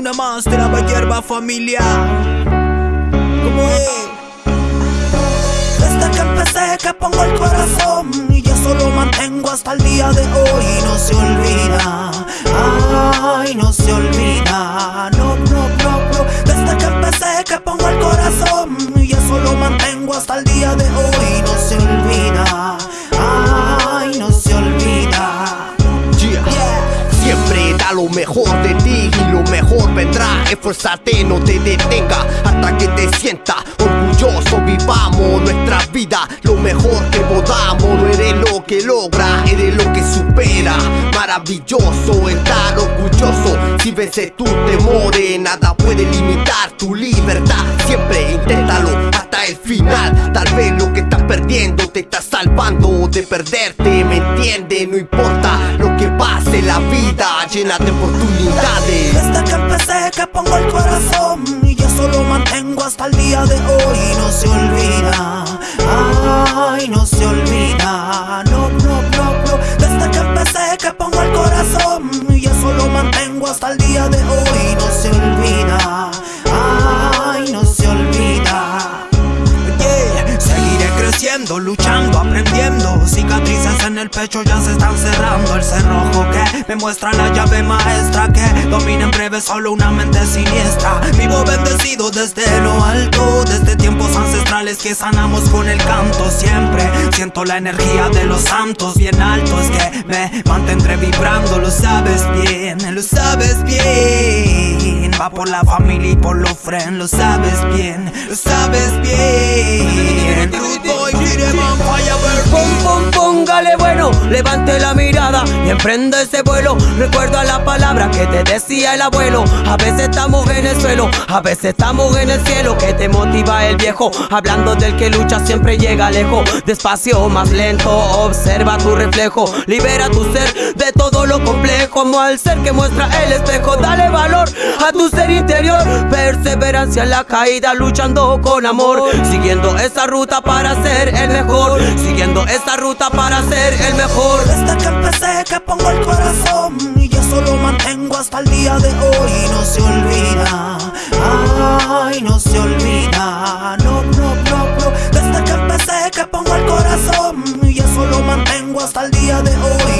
una más de la hierba familia. ¿Cómo es? Desde que empecé que pongo el corazón y yo solo mantengo hasta el día de hoy. No se olvida, ay, no se olvida, no, no, no, no. Desde que empecé que pongo el corazón y yo solo mantengo hasta el día lo mejor de ti y lo mejor vendrá. Esfuérzate, no te detenga hasta que te sienta orgulloso. Vivamos nuestra vida lo mejor que podamos. No eres lo que logra, eres lo que supera. Maravilloso estar orgulloso. Si vences tus temores, nada puede limitar tu libertad. Siempre inténtalo hasta el final. Tal vez lo que estás perdiendo te está salvando de perderte. ¿Me entiendes? No importa pase, la vida llena de oportunidades. Desde que empecé que pongo el corazón y yo solo mantengo hasta el día de hoy. No se olvida, ay, no se olvida, no, no, no. Desde que empecé que pongo el corazón y yo solo mantengo hasta el día de hoy. No se olvida, ay, no se olvida. Yeah, seguiré creciendo, luchando, aprendiendo. Cicatrices en el pecho ya se están cerrando. El cerrojo muestra la llave maestra que domina en breve solo una mente siniestra. Vivo bendecido desde lo alto, desde tiempos ancestrales que sanamos con el canto. Siempre siento la energía de los santos bien altos que me mantendré vibrando. Lo sabes bien, lo sabes bien. Va por la familia y por los friends, lo sabes bien, lo sabes bien. Levante la mirada y emprende ese vuelo. Recuerda la palabra que te decía el abuelo. A veces estamos en el suelo, a veces estamos en el cielo. Que te motiva el viejo, hablando del que lucha siempre llega lejos. Despacio, más lento, observa tu reflejo. Libera tu ser de todo lo complejo. Como al ser que muestra el espejo. Dale valor a tu ser interior. Perseverancia en la caída, luchando con amor. Siguiendo esa ruta para ser el mejor. Siguiendo esa ruta para ser el mejor. Desde que empecé que pongo el corazón y yo solo mantengo hasta el día de hoy. No se olvida, ay, no se olvida, no, no, no, no. Desde que empecé que pongo el corazón y yo solo mantengo hasta el día de hoy.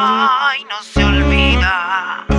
Ay, no se olvida.